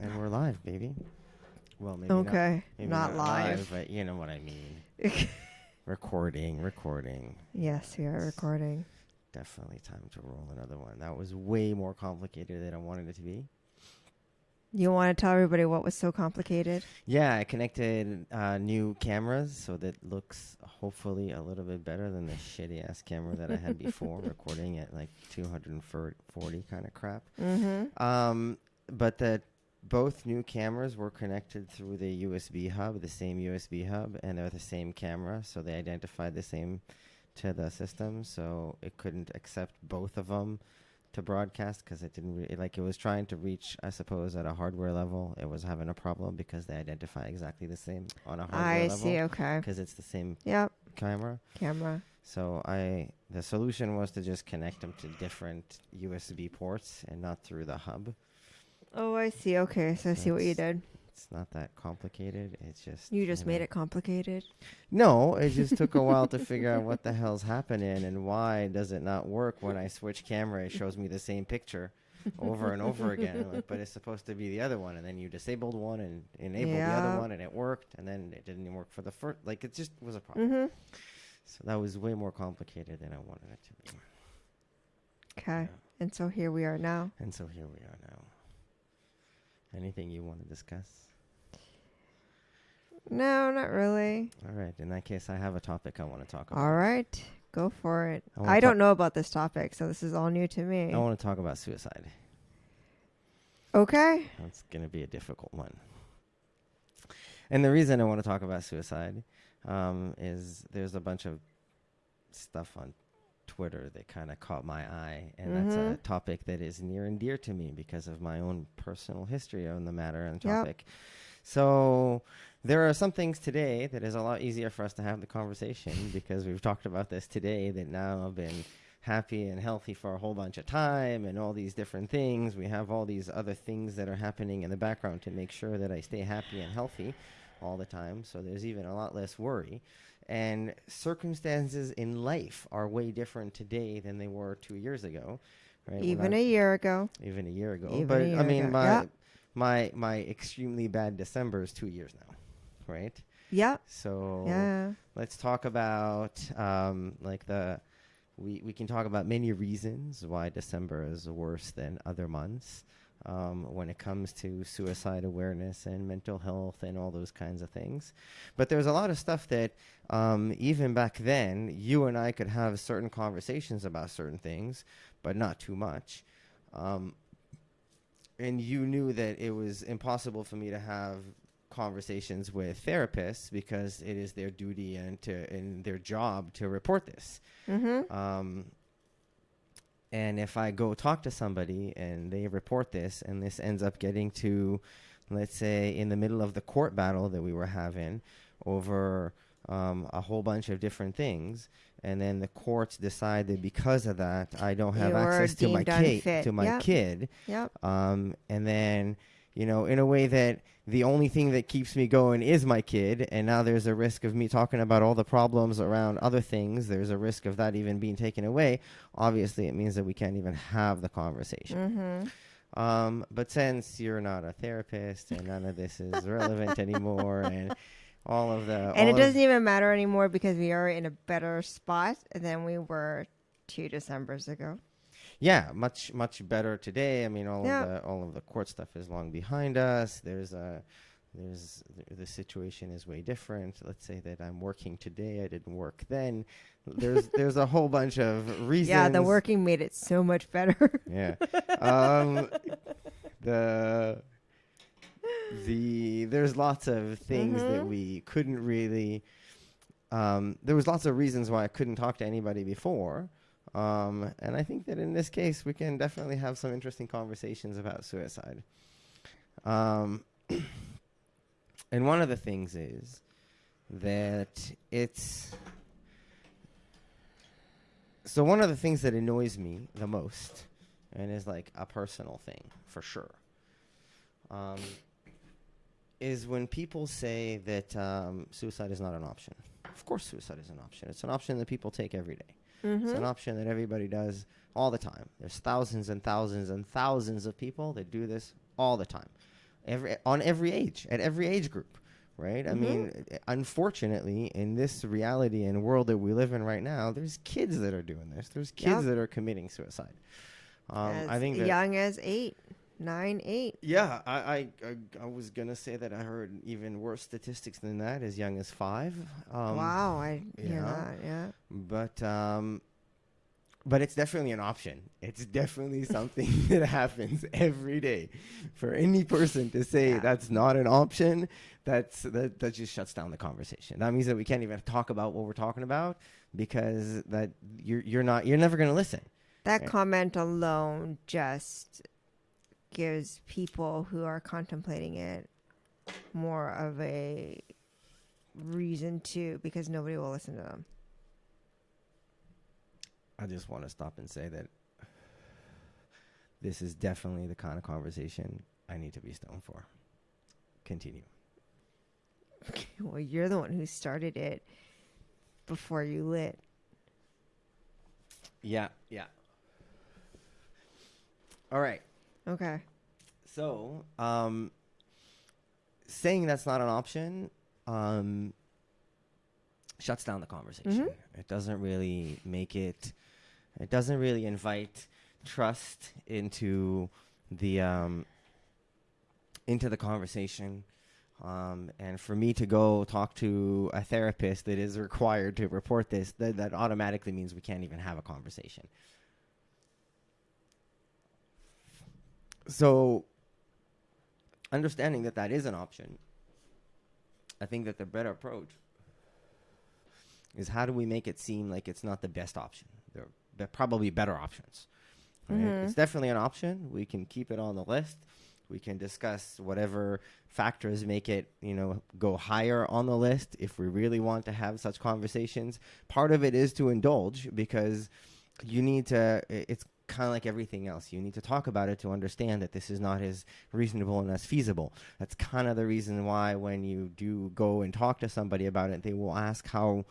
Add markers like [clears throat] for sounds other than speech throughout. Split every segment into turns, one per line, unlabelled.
And we're live, baby. Well, maybe
Okay,
not, maybe
not live.
but you know what I mean. [laughs] recording, recording.
yes, we are recording.
Definitely time to roll another one. That was way more complicated than I wanted it to be.
You want to tell everybody what was so complicated?
Yeah, I connected uh, new cameras so that looks hopefully a little bit better than the shitty ass camera that I had [laughs] before, recording at like 240 kind of crap.
Mm-hmm.
Um, but that both new cameras were connected through the USB hub, the same USB hub, and they're the same camera, so they identified the same to the system, so it couldn't accept both of them to broadcast because it didn't re- like it was trying to reach, I suppose, at a hardware level. It was having a problem because they identify exactly the same on a hardware level.
I
level
see. Okay.
because it's the same
Yep.
camera.
Camera.
So I the solution was to just connect them to different USB ports and not through the hub.
Oh, I see. Okay, so I see what you
That's-
did.
It's not that complicated. It's just
You just made it complicated.
No, it just took a while to figure out what the hell's happening and why does it not work when I switch camera. It shows me the same picture over and over again. I'm like, but it's supposed to be the other one, and then you disabled one and enabled the
Yeah.
other one, and it worked, and then it didn't work for the first. Like it just was a problem.
Mm-hmm.
So that was way more complicated than I wanted it to be.
Okay.
Yeah.
And so here we are now.
And so here we are now. Anything you want to discuss?
No, not really.
All right. In that case, I have a topic I want to talk about.
All right, go for it.
I
I, don't know about this topic, so this is all new to me.
I want to talk about suicide.
Okay.
That's going to be a difficult one. And the reason I want to talk about suicide um, is there's a bunch of stuff on Twitter that kind of caught my eye, and that's a
Mhm.
topic that is near and dear to me because of my own personal history on the matter and
Yep.
topic. So there are some things today that is a lot easier for us to have the conversation [laughs] because we've talked about this today that now I've been happy and healthy for a whole bunch of time and all these different things. We have all these other things that are happening in the background to make sure that I stay happy and healthy all the time. So there's even a lot less worry. And circumstances in life are way different today than they were two years ago. Right?
Even a year ago.
even a year ago.
Even
but
year
I mean,
ago,
my
yeah.
my my extremely bad December is two years now, right?
Yeah.
So
Yeah.
let's talk about um, like the we we can talk about many reasons why December is worse than other months um, when it comes to suicide awareness and mental health and all those kinds of things. But there's a lot of stuff that um, even back then you and I could have certain conversations about certain things, but not too much. Um, and you knew that it was impossible for me to have conversations with therapists because it is their duty and to and their job to report this.
Mm-hmm.
Um, and if I go talk to somebody and they report this, and this ends up getting to, let's say, in the middle of the court battle that we were having over um, a whole bunch of different things, and then the courts decide that because of that, I don't have
You were
access to my kid, to my kid,
Yep.
um, and then you know in a way that the only thing that keeps me going is my kid and now there's a risk of me talking about all the problems around other things there's a risk of that even being taken away obviously it means that we can't even have the conversation
Mm-hmm.
um, but since you're not a therapist and none of this is relevant [laughs] anymore and all of the
And it doesn't even matter anymore because we are in a better spot than we were two Decembers ago.
Yeah, much much better today. I mean, all
Yeah.
of the all of the court stuff is long behind us. There's a there's the, situation is way different. Let's say that I'm working today. I didn't work then. There's [laughs] there's a whole bunch of reasons.
Yeah, the working made it so much better.
Yeah. [laughs] um, the the there's lots of things that
Mhm.
we couldn't really. Um, there was lots of reasons why I couldn't talk to anybody before, um, and I think that in this case we can definitely have some interesting conversations about suicide. Um, [clears throat] and one of the things is that it's so one of the things that annoys me the most and is like a personal thing for sure um, is when people say that um, suicide is not an option. Of course suicide is an option. It's an option that people take every day it's
mm-hmm.
an option that everybody does all the time. There's thousands and thousands and thousands of people that do this all the time. Every on every age at every age group right? I
Mhm.
mean unfortunately in this reality and world that we live in right now there's kids that are doing this. There's kids that are committing suicide. Um,
as
i think
young as eight, nine, eight.
yeah I, I I I was gonna say that i heard even worse statistics than that as young as five um,
wow, I hear
yeah.
that. Yeah.
but um but it's definitely an option it's definitely something [laughs] that happens every day for any person to say
Yeah.
that's not an option that's that, that just shuts down the conversation that means that we can't even talk about what we're talking about because that you're you're not you're never going to listen
That
Yeah.
comment alone just gives people who are contemplating it more of a reason to because nobody will listen to them.
i just want to stop and say that this is definitely the kind of conversation i need to be stoned for continue Okay,
well, you're the one who started it before you lit.
yeah yeah all right
Okay.
So, um, saying that's not an option um, shuts down the conversation.
Mhm.
It doesn't really make it. It doesn't really invite trust into the um, into the conversation. Um, and for me to go talk to a therapist that is required to report this, that, that automatically means we can't even have a conversation. So, understanding that that is an option, I think that the better approach is how do we make it seem like it's not the best option? There are probably better options. Right?
Mhm.
It's definitely an option. We can keep it on the list. We can discuss whatever factors make it, you know, go higher on the list if we really want to have such conversations. Part of it is to indulge because you need to it's kind of like everything else you need to talk about it to understand that this is not as reasonable and as feasible that's kind of the reason why when you do go and talk to somebody about it they will ask how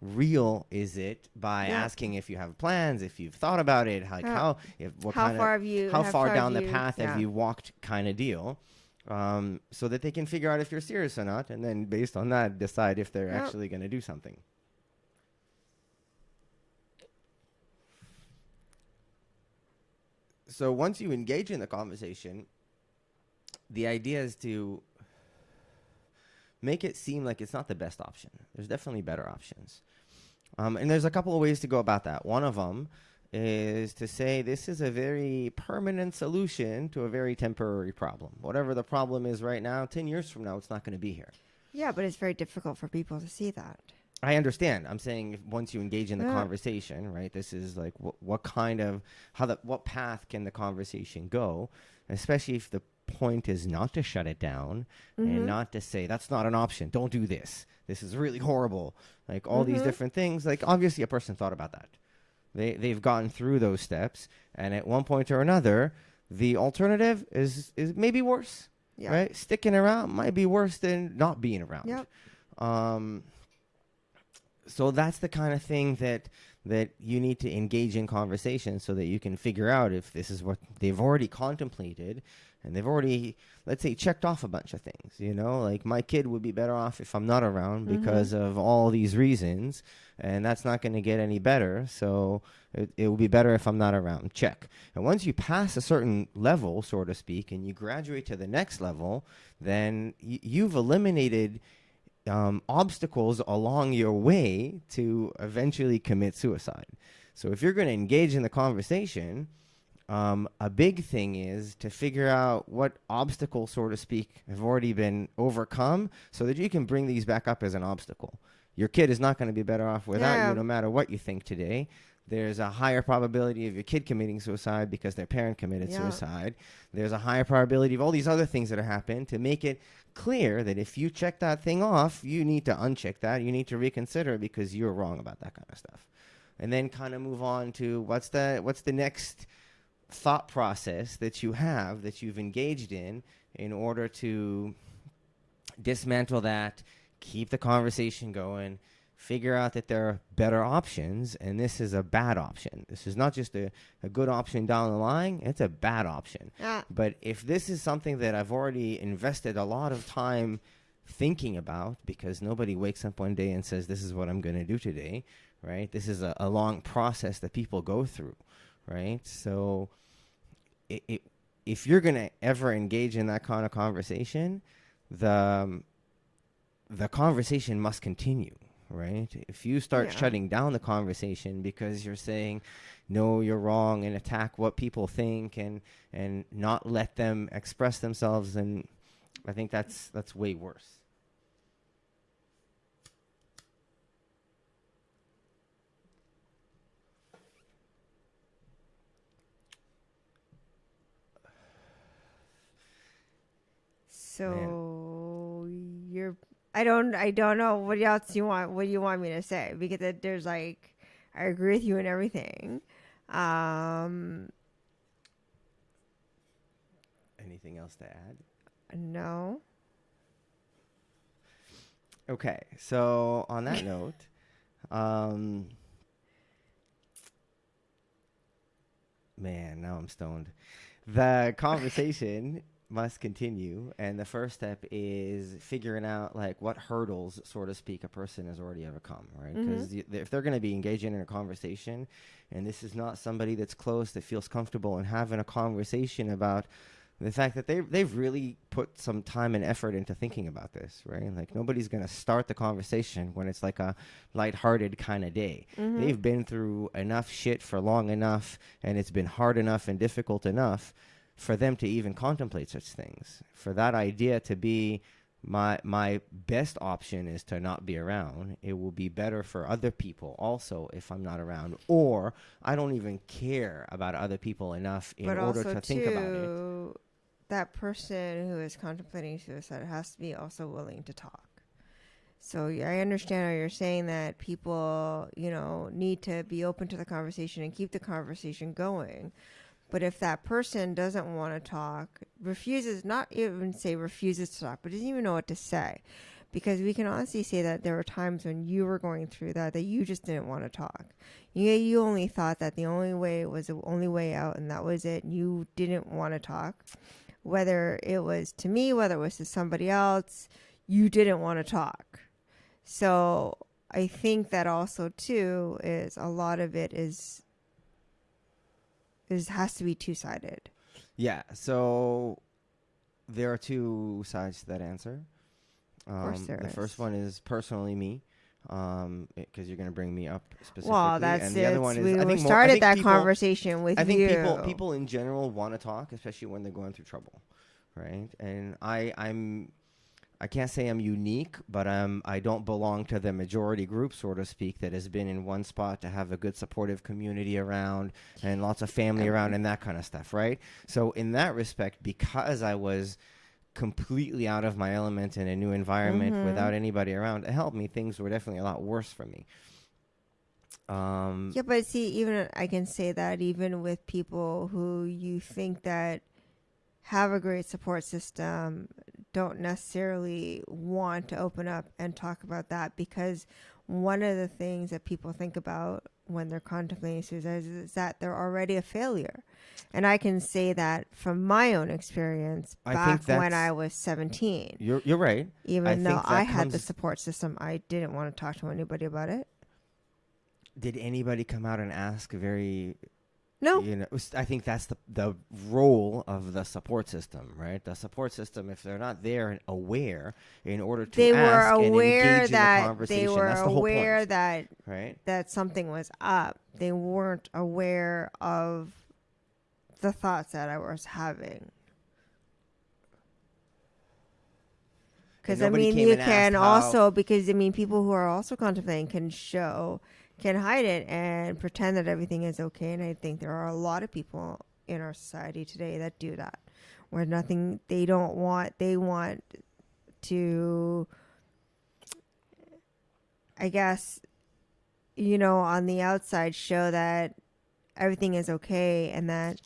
real is it by
Yeah.
asking if you have plans if you've thought about it like
Yeah.
how if what
how
kind
far
of
have you?
how far down the path
yeah.
have you walked kind of deal um, so that they can figure out if you're serious or not and then based on that decide if they're actually going to do something so once you engage in the conversation the idea is to make it seem like it's not the best option. There's definitely better options. Um, and there's a couple of ways to go about that. One of them is to say this is a very permanent solution to a very temporary problem. Whatever the problem is right now 10 years from now it's not going to be here.
Yeah, but it's very difficult for people to see that.
I understand. I'm saying if once you engage in the
Yeah.
conversation, right? This is like what what kind of how the what path can the conversation go, especially if the point is not to shut it down
Mhm.
and not to say that's not an option. Don't do this. This is really horrible. Like all these
Mhm.
different things. Like obviously a person thought about that. They they've gotten through those steps, and at one point or another, the alternative is is maybe worse.
Yeah.
Right? Sticking around might be worse than not being around.
Yep.
Um, so that's the kind of thing that that you need to engage in conversation so that you can figure out if this is what they've already contemplated and they've already let's say checked off a bunch of things you know? Like my kid would be better off if i'm not around
Mhm.
because of all these reasons and that's not going to get any better. So it, it will be better if i'm not around. Check. And once you pass a certain level so to speak and you graduate to the next level then y- you've eliminated um, obstacles along your way to eventually commit suicide. So if you're going to engage in the conversation, um, a big thing is to figure out what obstacles, so to speak, have already been overcome so that you can bring these back up as an obstacle. Your kid is not going to be better off without
Yeah.
you, no matter what you think today. There's a higher probability of your kid committing suicide because their parent committed
Yeah.
suicide. There's a higher probability of all these other things that have happened to make it clear that if you check that thing off, you need to uncheck that. You need to reconsider because you're wrong about that kind of stuff. And then kind of move on to what's the what's the next thought process that you have that you've engaged in in order to dismantle that, keep the conversation going, figure out that there are better options, and this is a bad option. This is not just a, a good option down the line, it's a bad option.
Ah,
But if this is something that I've already invested a lot of time thinking about, because nobody wakes up one day and says, This is what I'm going to do today, right? This is a, a long process that people go through, right? So it, it, if you're going to ever engage in that kind of conversation, the, um, the conversation must continue. Right. If you start
Yeah.
shutting down the conversation because you're saying, no, you're wrong, and attack what people think, and and not let them express themselves, then I think that's that's way worse.
So you're. I don't. I don't know what else you want. What do you want me to say? Because it, there's like, I agree with you and everything. Um,
Anything else to add?
no.
Okay, so on that note, um, man, now I'm stoned. The conversation must continue, and the first step is figuring out like what hurdles, so to speak, a person has already overcome, right? Mm-hmm. Because if they're going to be engaging in a conversation, and this is not somebody that's close that feels comfortable in having a conversation about the fact that they they've really put some time and effort into thinking about this, right? Like nobody's gonna start the conversation when it's like a lighthearted kind of day. Mm-hmm. They've been through enough shit for long enough, and it's been hard enough and difficult enough for them to even contemplate such things. For that idea to be my my best option is to not be around. It will be better for other people also if I'm not around, or I don't even care about other people enough in
but
order to think about it.
that person who is contemplating suicide has to be also willing to talk. So I understand how you're saying that people, you know, need to be open to the conversation and keep the conversation going. But if that person doesn't want to talk, refuses, not even say refuses to talk, but doesn't even know what to say, because we can honestly say that there were times when you were going through that that you just didn't want to talk. You you only thought that the only way was the only way out, and that was it. You didn't want to talk, whether it was to me, whether it was to somebody else. You didn't want to talk. So I think that also too is a lot of it is is has to be two sided.
Yeah. So there are two sides to that answer. Um, the
is.
first one is personally me, because you're going to bring me up specifically.
Well, that's
and the
it.
other one is
we
I think more- I
started that
people-
conversation with
I think
you.
people people in general want to talk, especially when they're going through trouble, right? And I I'm I can't say I'm unique, but um I don't belong to the majority group, so to speak, that has been in one spot to have a good supportive community around and lots of family around and that kind of stuff, right? So in that respect, because I was completely out of my element in a new environment
Mhm.
without anybody around to help me, things were definitely a lot worse for me. Um,
Yeah, but see, even I can say that even with people who you think that have a great support system don't necessarily want to open up and talk about that because one of the things that people think about when they're contemplating suicide is, is that they're already a failure. And I can say that from my own experience
I
back when I was 17.
You're you're right.
Even though
think that
I had the support system, I didn't want to talk to anybody about it.
Did anybody come out and ask very
No.
you know I think that's the the role of the support system, right? The support system if they're not there and aware in order to
they were aware
in the
that they were
the
aware
point,
that
right?
that something was up. They weren't aware of the thoughts that I was having. Because I mean, you can
how-
also because I mean, people who are also contemplating can show, can hide it and pretend that everything is okay. And I think there are a lot of people in our society today that do that, where nothing they don't want. They want to, I guess, you know, on the outside show that everything is okay and that.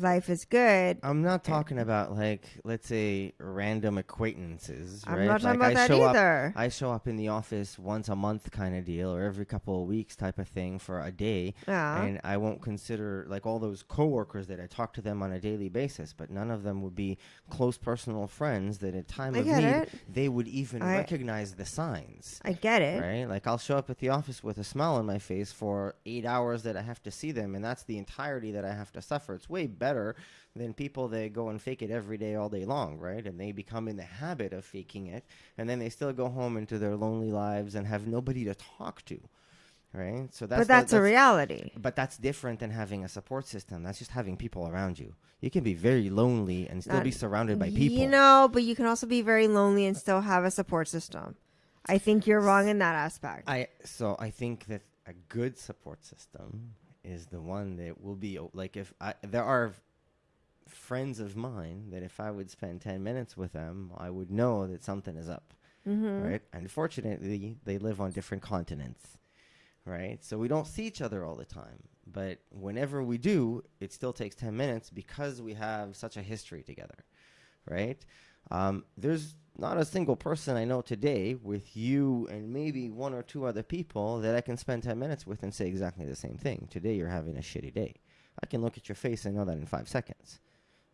Life is good.
I'm not talking about like let's say random acquaintances.
I'm not talking
like
about
I
that
show up
either.
I show up in the office once a month kind of deal or every couple of weeks type of thing for a day
yeah.
and I won't consider like all those coworkers that I talk to them on a daily basis but none of them would be close personal friends that at time
I
of need
it.
they would even
I-
recognize the signs
I get it.
right like I'll show up at the office with a smile on my face for 8 hours that I have to see them and that's the entirety that I have to suffer it's way better than people that go and fake it every day all day long right and they become in the habit of faking it and then they still go home into their lonely lives and have nobody to talk to right so that's
but
the-
that's, a reality.
but that's different than having a support system that's just having people around you you can be very lonely and still
Not-
be surrounded by people
You know, but you can also be very lonely and still have a support system. I think you're wrong in that aspect.
I so I think that a good support system is the one that will be like if I, there are friends of mine that if I would spend 10 minutes with them, I would know that something is up,
mm-hmm.
right? Unfortunately, they live on different continents, right? So we don't see each other all the time. But whenever we do, it still takes 10 minutes because we have such a history together, right? Um, there's not a single person I know today with you and maybe one or two other people that I can spend 10 minutes with and say exactly the same thing. Today you're having a shitty day. I can look at your face and know that in five seconds.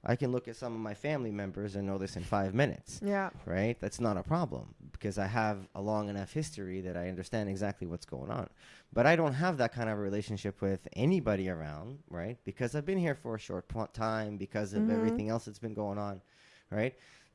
I can look at some of my family members and know this in five minutes,
Yeah.
right? That's not a problem because I have a long enough history that I understand exactly what's going on. But I don't have that kind of relationship with anybody around, right? Because I've been here for a short time because of
Mhm.
everything else that's been going on, right?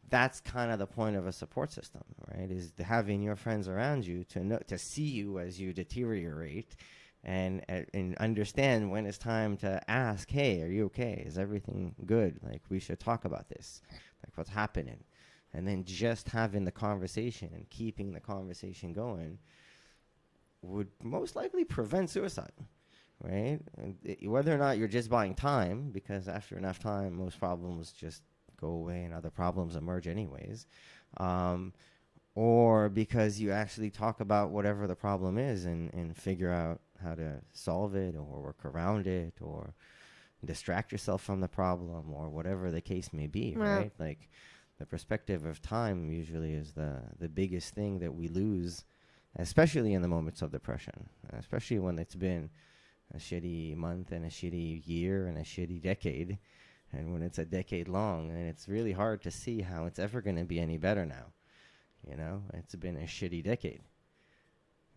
That's kind of the point of a support system, right? Is having your friends around you to know to see you as you deteriorate, and and understand when it's time to ask, hey, are you okay? Is everything good? Like we should talk about this, like what's happening, and then just having the conversation and keeping the conversation going would most likely prevent suicide, right? And i- whether or not you're just buying time, because after enough time, most problems just go away and other problems emerge anyways, um, or because you actually talk about whatever the problem is and, and figure out how to solve it or work around it or distract yourself from the problem or whatever the case may be,
Yeah.
right? Like the perspective of time usually is the, the biggest thing that we lose, especially in the moments of depression, especially when it's been a shitty month and a shitty year and a shitty decade. And when it's a decade long, and it's really hard to see how it's ever going to be any better now. You know, it's been a shitty decade.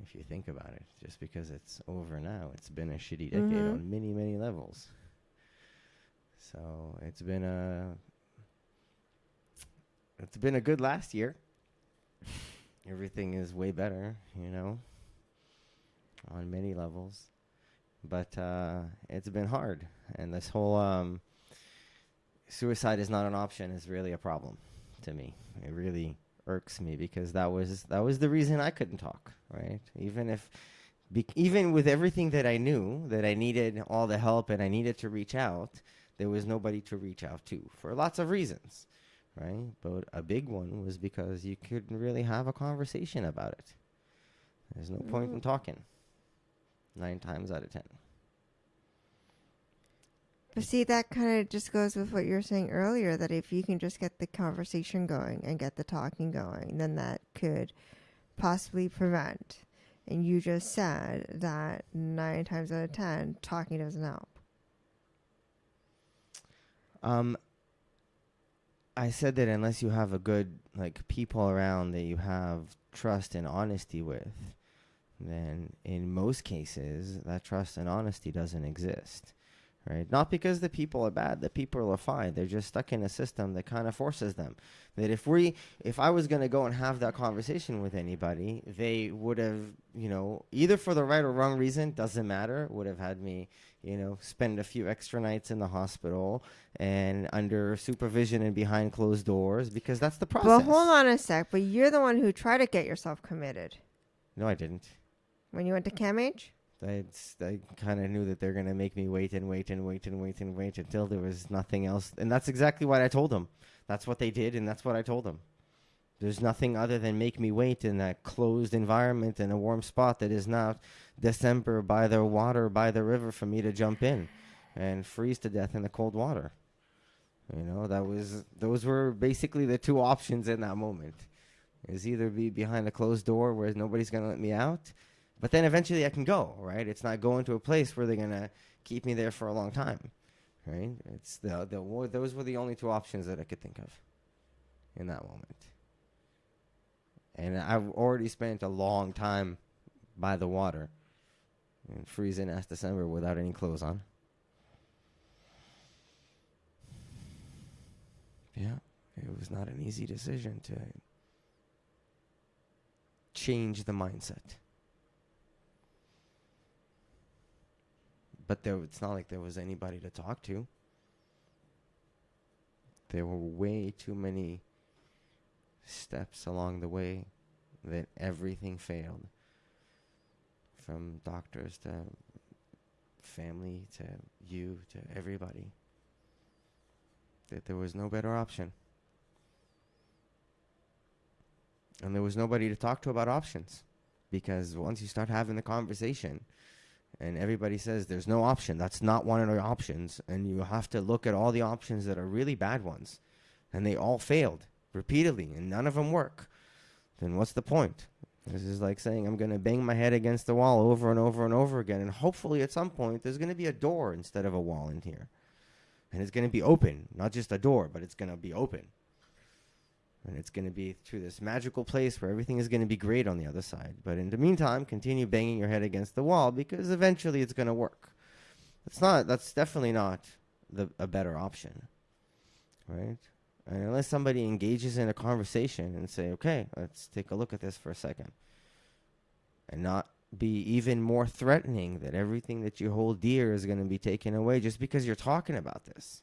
If you think about it, just because it's over now, it's been a shitty decade
Mhm.
on many, many levels. So it's been a it's been a good last year. Everything is way better, you know, on many levels. But uh, it's been hard, and this whole um, suicide is not an option is really a problem to me. It really irks me because that was that was the reason I couldn't talk, right? Even if be- even with everything that I knew that I needed all the help and I needed to reach out, there was nobody to reach out to for lots of reasons, right? But a big one was because you couldn't really have a conversation about it. There's no point in
Mm.
talking. Nine times out of ten.
But see, that kind of just goes with what you were saying earlier that if you can just get the conversation going and get the talking going, then that could possibly prevent. And you just said that nine times out of ten, talking doesn't help.
Um, I said that unless you have a good like people around that you have trust and honesty with, then in most cases that trust and honesty doesn't exist. Right? Not because the people are bad, the people are fine. They're just stuck in a system that kind of forces them. That if we if I was going to go and have that conversation with anybody, they would have, you know, either for the right or wrong reason, doesn't matter, would have had me, you know, spend a few extra nights in the hospital and under supervision and behind closed doors because that's the process.
Well, hold on a sec. But you're the one who tried to get yourself committed
No, I didn't.
when you went to CAMH.
I, I kind of knew that they're going to make me wait and wait and wait and wait and wait until there was nothing else. And that's exactly what I told them. That's what they did, and that's what I told them. There's nothing other than make me wait in that closed environment in a warm spot that is not December by the water, by the river for me to jump in. and freeze to death in the cold water. You know, that was those were basically the two options in that moment. Is either be behind a closed door where nobody's going to let me out, but then eventually I can go, right? It's not going to a place where they're going to keep me there for a long time, right? It's the the those were the only two options that I could think of in that moment. And I've already spent a long time by the water and freezing last December without any clothes on. Yeah, it was not an easy decision to change the mindset. But there, it's not like there was anybody to talk to. There were way too many steps along the way that everything failed. From doctors to family to you to everybody. That there was no better option. And there was nobody to talk to about options. Because once you start having the conversation and everybody says there's no option, that's not one of the options, and you have to look at all the options that are really bad ones, and they all failed repeatedly and none of them work, then what's the point? This is like saying I'm going to bang my head against the wall over and over and over again, and hopefully at some point there's going to be a door instead of a wall in here. And it's going to be open, not just a door, but it's going to be open. And it's going to be through this magical place where everything is going to be great on the other side. But in the meantime, continue banging your head against the wall because eventually it's going to work. It's not, that's definitely not the, a better option. Right? And unless somebody engages in a conversation and say, okay, let's take a look at this for a second. And not be even more threatening that everything that you hold dear is going to be taken away just because you're talking about this.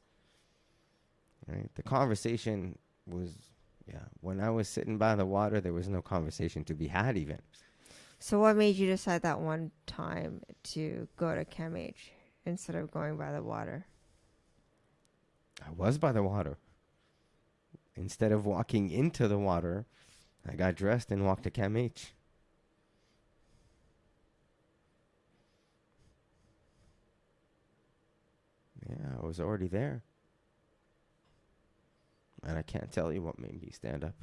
Right? The conversation was, yeah, when I was sitting by the water, there was no conversation to be had even.
So, what made you decide that one time to go to CAMH instead of going by the water?
I was by the water. Instead of walking into the water, I got dressed and walked to CAMH. Yeah, I was already there. And I can't tell you what made me stand up.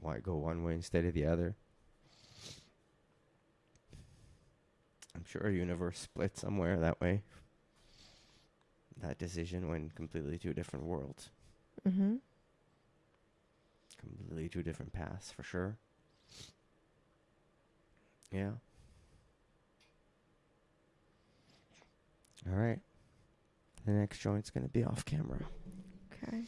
Why go one way instead of the other? I'm sure a universe split somewhere that way. That decision went completely two different worlds,
Mm-hmm.
completely two different paths for sure. Yeah. All right. The next joint's going to be off camera.
Okay.